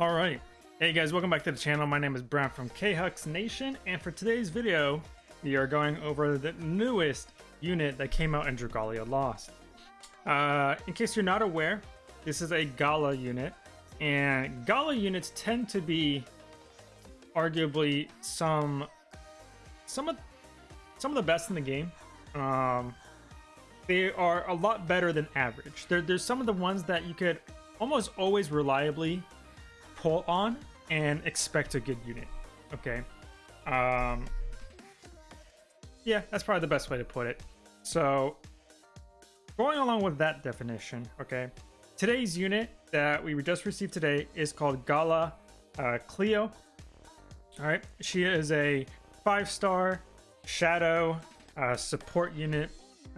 All right. Hey guys, welcome back to the channel. My name is Brown from KHux Nation, and for today's video, we are going over the newest unit that came out in Dragalia Lost. Uh, in case you're not aware, this is a Gala unit, and Gala units tend to be arguably some some of some of the best in the game. Um, they are a lot better than average. There, there's some of the ones that you could almost always reliably pull on and expect a good unit. Okay. Um, yeah, that's probably the best way to put it. So, going along with that definition, okay, today's unit that we just received today is called Gala uh, Cleo. All right, she is a five star shadow uh, support unit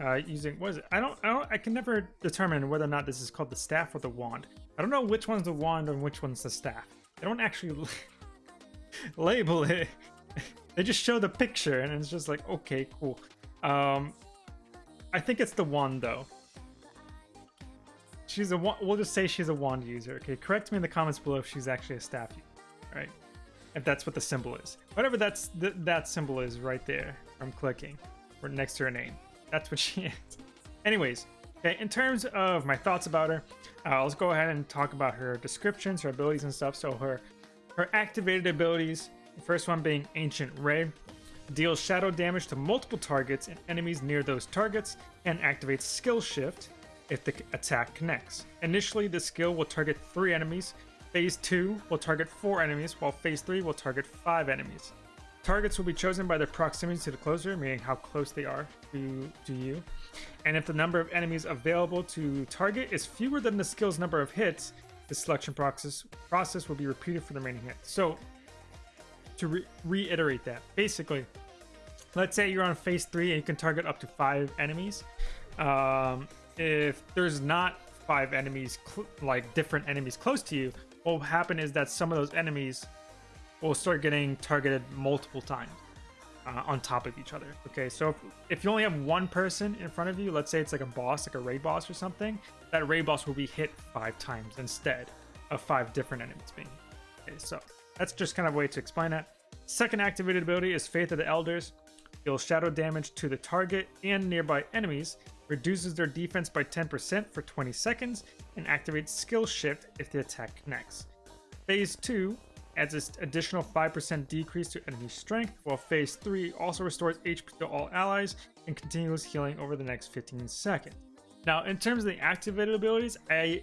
uh, using what is it? I don't, I don't, I can never determine whether or not this is called the staff or the wand. I don't know which one's the wand and which one's the staff. They don't actually label it. they just show the picture and it's just like, okay, cool. Um, I think it's the wand though. She's a we'll just say she's a wand user. Okay, correct me in the comments below if she's actually a staff user, right? If that's what the symbol is. Whatever that's th that symbol is right there from clicking, or next to her name. That's what she is. Anyways, okay, in terms of my thoughts about her, uh, let's go ahead and talk about her descriptions, her abilities and stuff. So her her activated abilities, the first one being Ancient Ray, deals shadow damage to multiple targets and enemies near those targets, and activates Skill Shift if the attack connects. Initially, the skill will target three enemies. Phase 2 will target 4 enemies, while Phase 3 will target 5 enemies. Targets will be chosen by their proximity to the closer, meaning how close they are to, to you. And if the number of enemies available to target is fewer than the skill's number of hits, the selection process process will be repeated for the remaining hits. So, to re reiterate that, basically, let's say you're on phase three and you can target up to five enemies. Um, if there's not five enemies, like different enemies close to you, what will happen is that some of those enemies will start getting targeted multiple times uh, on top of each other. Okay, so if, if, you only have one person in front of you, let's say it's like a boss, like a raid boss or something, that raid boss will be hit five times instead of five different enemies being Okay, so that's just kind of a way to explain that. Second activated ability is Faith of the Elders. Deals shadow damage to the target and nearby enemies, reduces their defense by 10% for 20 seconds, and activates Skill Shift if the attack connects. Phase 2 adds an additional 5% decrease to enemy strength, while phase 3 also restores HP to all allies and continuous healing over the next 15 seconds. Now, in terms of the activated abilities, I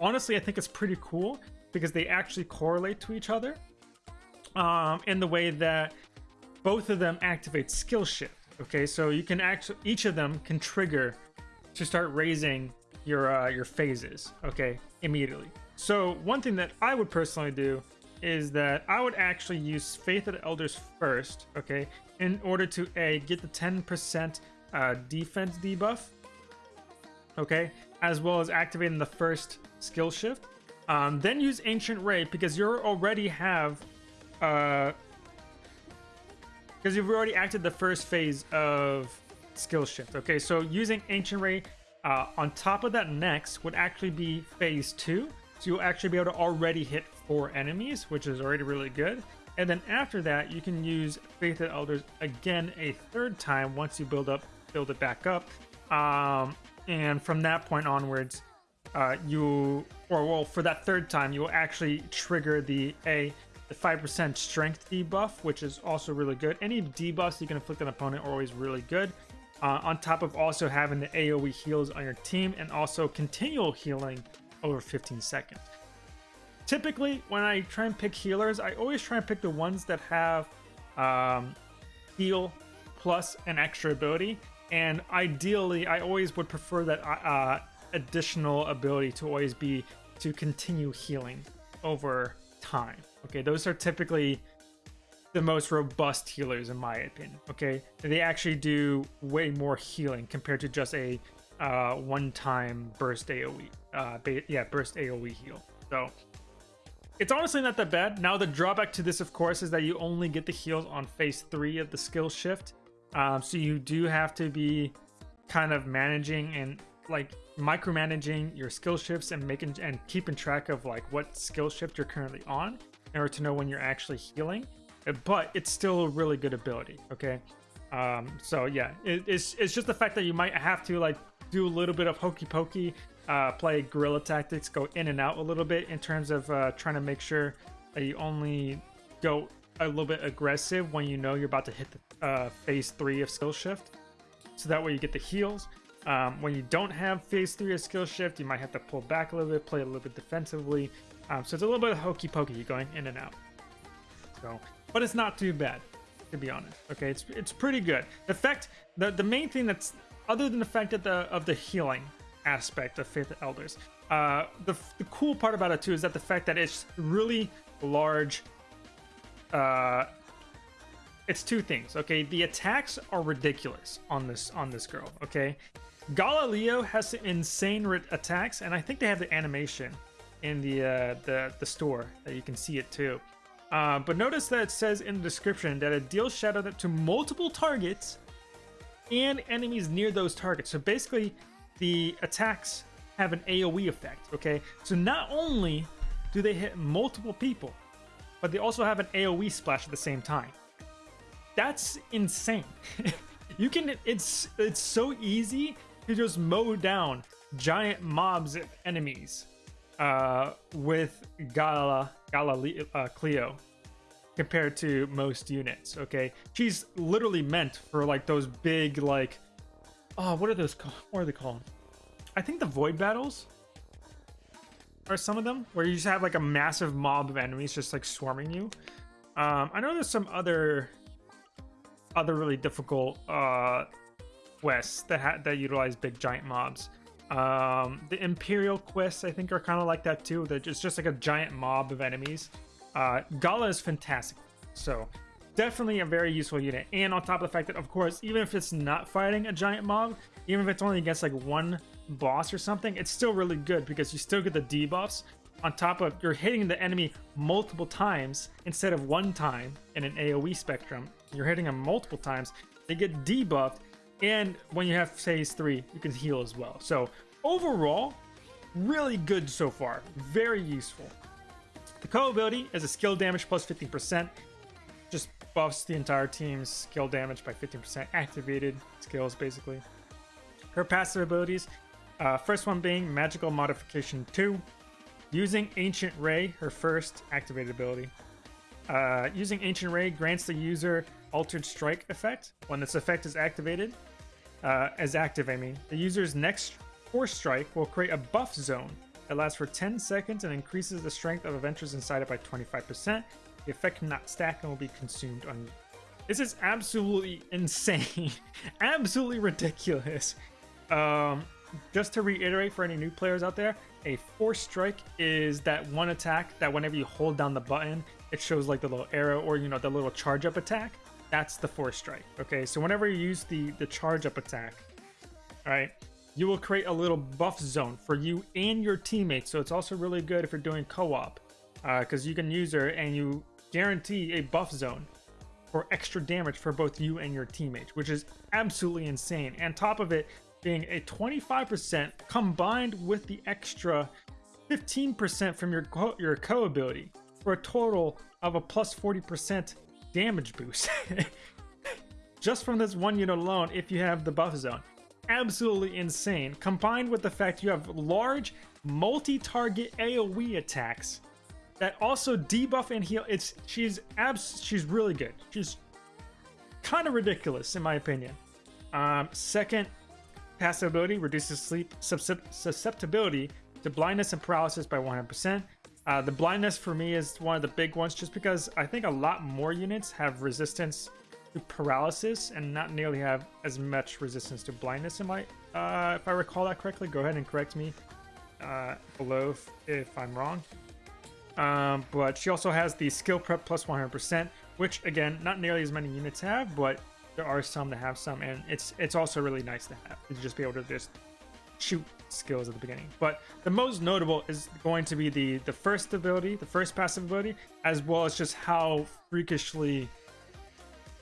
honestly I think it's pretty cool because they actually correlate to each other um, in the way that both of them activate skill shift. Okay, so you can actually each of them can trigger to start raising your uh, your phases. Okay, immediately. So one thing that I would personally do is that I would actually use Faith of the Elders first, okay, in order to A, get the 10% uh, defense debuff, okay, as well as activating the first skill shift. Um, then use Ancient Ray because you already have, uh, because you've already acted the first phase of skill shift, okay, so using Ancient Ray uh, on top of that next would actually be phase two, so you'll actually be able to already hit four enemies, which is already really good. And then after that, you can use Faith of Elders again a third time once you build up, build it back up. Um, and from that point onwards, uh, you, or well, for that third time, you will actually trigger the A, the 5% strength debuff, which is also really good. Any debuffs you can inflict on an opponent are always really good. Uh, on top of also having the AoE heals on your team and also continual healing over 15 seconds. Typically, when I try and pick healers, I always try and pick the ones that have um, heal plus an extra ability. And ideally, I always would prefer that uh, additional ability to always be to continue healing over time. Okay, those are typically the most robust healers in my opinion. Okay, they actually do way more healing compared to just a uh, one-time burst AOE. Uh, yeah, burst AOE heal. So it's honestly not that bad. Now the drawback to this, of course, is that you only get the heals on phase three of the skill shift. Um, so you do have to be kind of managing and like micromanaging your skill shifts and making and keeping track of like what skill shift you're currently on in order to know when you're actually healing. Uh, but it's still a really good ability. Okay. Um, so yeah, it, it's it's just the fact that you might have to like do a little bit of hokey pokey, uh, play guerrilla tactics, go in and out a little bit in terms of uh, trying to make sure that you only go a little bit aggressive when you know you're about to hit the uh, phase three of skill shift. So that way you get the heals. Um, when you don't have phase three of skill shift, you might have to pull back a little bit, play a little bit defensively. Um, so it's a little bit of hokey pokey going in and out. So, but it's not too bad, to be honest. Okay, it's it's pretty good. The fact, the the main thing that's other than the fact that the of the healing aspect of Faith of Elders, uh, the the cool part about it too is that the fact that it's really large. Uh, it's two things. Okay, the attacks are ridiculous on this on this girl. Okay, Gala Cleo has insane attacks, and I think they have the animation in the uh, the the store that you can see it too. Uh, but notice that it says in the description that it deals shadow to multiple targets and enemies near those targets. So basically, the attacks have an AoE effect. Okay, so not only do they hit multiple people, but they also have an AoE splash at the same time. That's insane. you can it's it's so easy to just mow down giant mobs of enemies uh, with Gala Gala uh, Cleo compared to most units. Okay, she's literally meant for like those big like oh what are those called? What are they called? I think the void battles are some of them where you just have like a massive mob of enemies just like swarming you. Um, I know there's some other other really difficult uh, quests that ha- that utilize big giant mobs. Um, the Imperial quests I think are kind of like that too. That it's just like a giant mob of enemies. Uh, Gala is fantastic, so definitely a very useful unit. And on top of the fact that, of course, even if it's not fighting a giant mob, even if it's only against like one boss or something, it's still really good because you still get the debuffs on top of you're hitting the enemy multiple times instead of one time in an AoE spectrum. You're hitting them multiple times. They get debuffed, and when you have phase three, you can heal as well. So overall, really good so far. Very useful. The co ability is a skill damage plus 15%. Just buffs the entire team's skill damage by 15% activated skills, basically. Her passive abilities, uh, first one being Magical Modification 2. Using Ancient Ray, her first activated ability. Uh, using Ancient Ray grants the user Altered Strike effect. When this effect is activated, uh, as active, I mean, the user's next Force Strike will create a buff zone that lasts for 10 seconds and increases the strength of Adventurers inside it by 25%. The effect cannot stack and will be consumed on. You. This is absolutely insane, absolutely ridiculous. Um, just to reiterate for any new players out there, a force strike is that one attack that whenever you hold down the button, it shows like the little arrow or you know the little charge up attack. That's the force strike. Okay, so whenever you use the the charge up attack, all right, you will create a little buff zone for you and your teammates. So it's also really good if you're doing co-op, because uh, you can use her and you guarantee a buff zone for extra damage for both you and your teammates, which is absolutely insane. And top of it, being a 25% combined with the extra 15% from your co- your co ability for a total of a plus 40% damage boost. Just from this one unit alone, if you have the buff zone. Absolutely insane, combined with the fact you have large multi-target AoE attacks that also debuff and heal. It's she's abs she's really good. She's kind of ridiculous in my opinion. Um, second Passive ability reduces sleep susceptibility to blindness and paralysis by 100%. Uh, the blindness for me is one of the big ones just because I think a lot more units have resistance to paralysis and not nearly have as much resistance to blindness. Am I, uh, if I recall that correctly, go ahead and correct me uh, below if, if, I'm wrong. Um, but she also has the skill prep plus 100%, which again, not nearly as many units have, but there are some that have some, and it's it's also really nice to have to just be able to just shoot skills at the beginning. But the most notable is going to be the the first ability, the first passive ability, as well as just how freakishly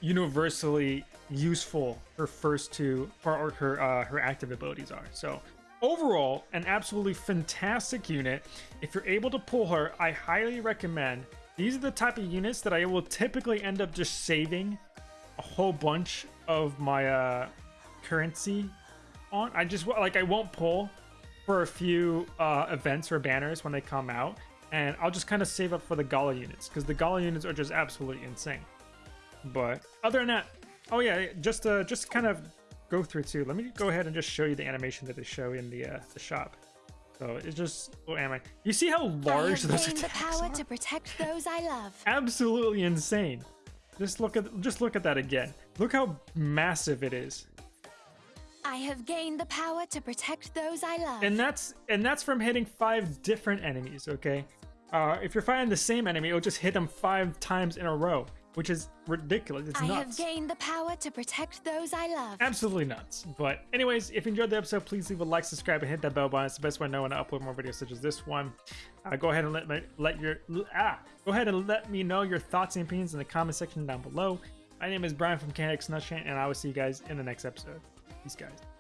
universally useful her first two or her uh, her active abilities are. So overall, an absolutely fantastic unit. If you're able to pull her, I highly recommend. These are the type of units that I will typically end up just saving a whole bunch of my uh, currency on. I just like I won't pull for a few uh, events or banners when they come out, and I'll just kind of save up for the Gala units because the Gala units are just absolutely insane. But other than that, oh yeah, just uh, just kind of go through too. Let me go ahead and just show you the animation that they show in the uh, the shop. So it's just oh am I? You see how large those attacks the power are? to protect those I love. Absolutely insane. Just look at just look at that again. Look how massive it is. I have gained the power to protect those I love. And that's and that's from hitting five different enemies, okay? Uh, if you're fighting the same enemy, it'll just hit them five times in a row, which is ridiculous. It's I nuts. have gained the power to protect those I love. Absolutely nuts. But anyways, if you enjoyed the episode, please leave a like, subscribe, and hit that bell button. It's the best way to know when I upload more videos such as this one. Uh, go ahead and let me let your ah go ahead and let me know your thoughts and opinions in the comment section down below. My name is Brian from KHux Nation, and I will see you guys in the next episode. Peace, guys.